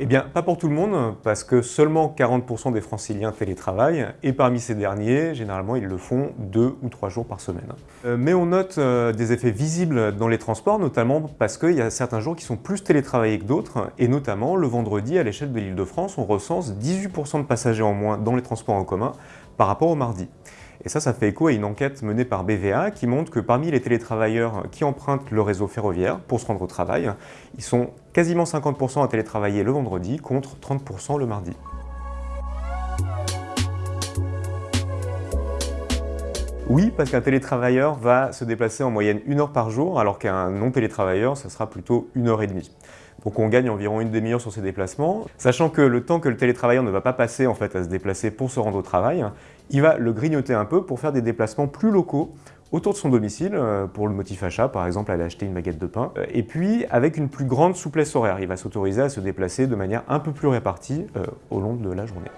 Eh bien, pas pour tout le monde, parce que seulement 40% des franciliens télétravaillent, et parmi ces derniers, généralement, ils le font deux ou trois jours par semaine. Euh, mais on note euh, des effets visibles dans les transports, notamment parce qu'il y a certains jours qui sont plus télétravaillés que d'autres, et notamment le vendredi, à l'échelle de l'île de France, on recense 18% de passagers en moins dans les transports en commun par rapport au mardi. Et ça, ça fait écho à une enquête menée par BVA qui montre que parmi les télétravailleurs qui empruntent le réseau ferroviaire pour se rendre au travail, ils sont quasiment 50% à télétravailler le vendredi contre 30% le mardi. Oui, parce qu'un télétravailleur va se déplacer en moyenne une heure par jour, alors qu'un non-télétravailleur, ce sera plutôt une heure et demie. Donc on gagne environ une demi-heure sur ces déplacements, sachant que le temps que le télétravailleur ne va pas passer en fait, à se déplacer pour se rendre au travail, il va le grignoter un peu pour faire des déplacements plus locaux autour de son domicile, euh, pour le motif achat, par exemple aller acheter une baguette de pain, euh, et puis avec une plus grande souplesse horaire. Il va s'autoriser à se déplacer de manière un peu plus répartie euh, au long de la journée.